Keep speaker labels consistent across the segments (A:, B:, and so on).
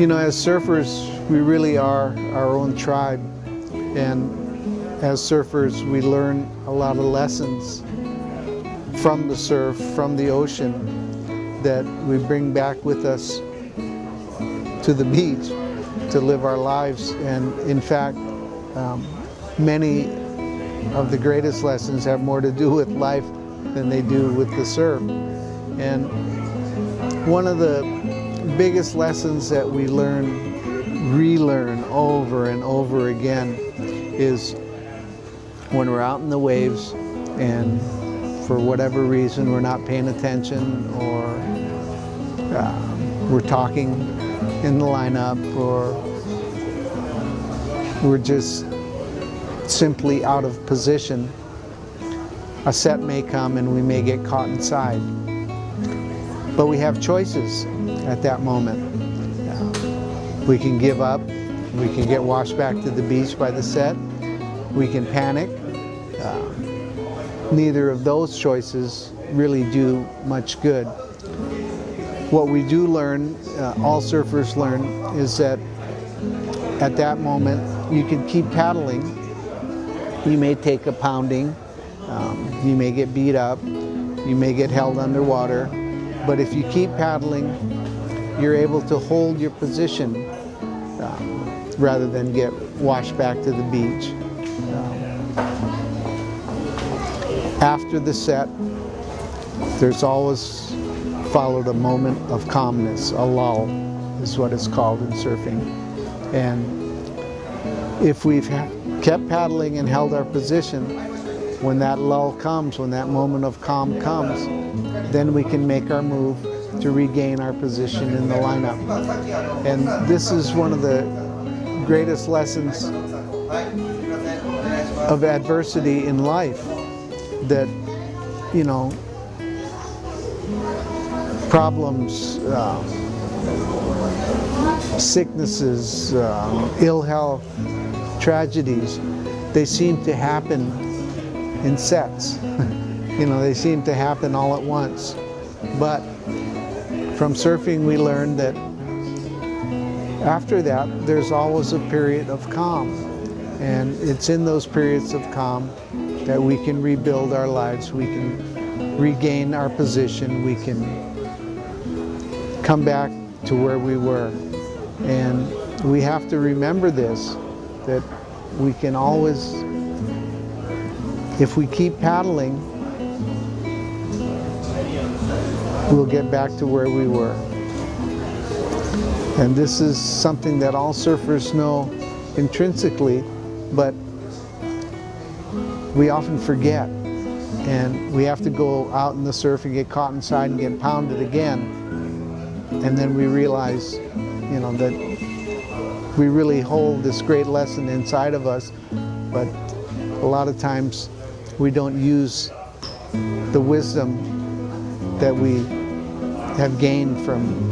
A: You know, as surfers, we really are our own tribe. And as surfers, we learn a lot of lessons from the surf, from the ocean, that we bring back with us to the beach to live our lives. And in fact, um, many of the greatest lessons have more to do with life than they do with the surf. And one of the biggest lessons that we learn, relearn over and over again is when we're out in the waves and for whatever reason we're not paying attention or uh, we're talking in the lineup or we're just simply out of position, a set may come and we may get caught inside. But we have choices at that moment. We can give up, we can get washed back to the beach by the set, we can panic. Uh, neither of those choices really do much good. What we do learn, uh, all surfers learn, is that at that moment you can keep paddling. You may take a pounding, um, you may get beat up, you may get held underwater, but if you keep paddling, you're able to hold your position um, rather than get washed back to the beach. Um, after the set, there's always followed a moment of calmness, a lull is what it's called in surfing. And if we've kept paddling and held our position, when that lull comes, when that moment of calm comes, then we can make our move to regain our position in the lineup. And this is one of the greatest lessons of adversity in life that, you know, problems, um, sicknesses, um, ill health, tragedies, they seem to happen in sets. you know, they seem to happen all at once. But from surfing we learned that after that there's always a period of calm. And it's in those periods of calm that we can rebuild our lives, we can regain our position, we can come back to where we were. And we have to remember this, that we can always, if we keep paddling, we'll get back to where we were. And this is something that all surfers know intrinsically, but we often forget. And we have to go out in the surf and get caught inside and get pounded again and then we realize, you know, that we really hold this great lesson inside of us, but a lot of times we don't use the wisdom that we have gained from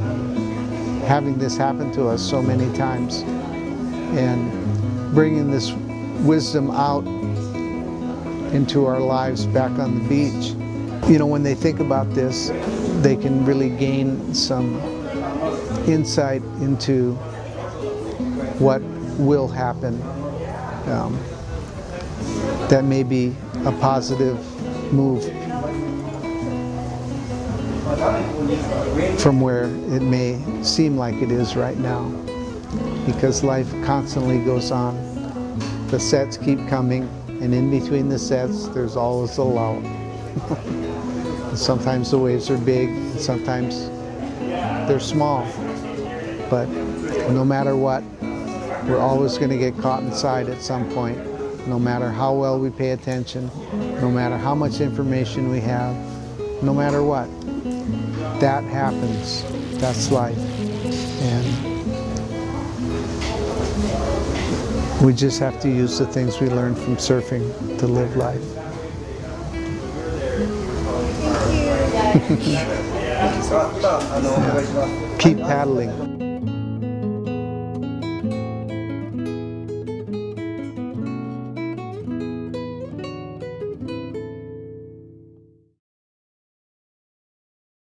A: having this happen to us so many times and bringing this wisdom out into our lives back on the beach. You know, when they think about this, they can really gain some insight into what will happen um, that may be a positive move from where it may seem like it is right now because life constantly goes on. The sets keep coming and in between the sets there's always a lull. sometimes the waves are big, sometimes they're small. But no matter what, we're always going to get caught inside at some point, no matter how well we pay attention, no matter how much information we have, no matter what. That happens. That's life. And we just have to use the things we learn from surfing to live life. Keep paddling.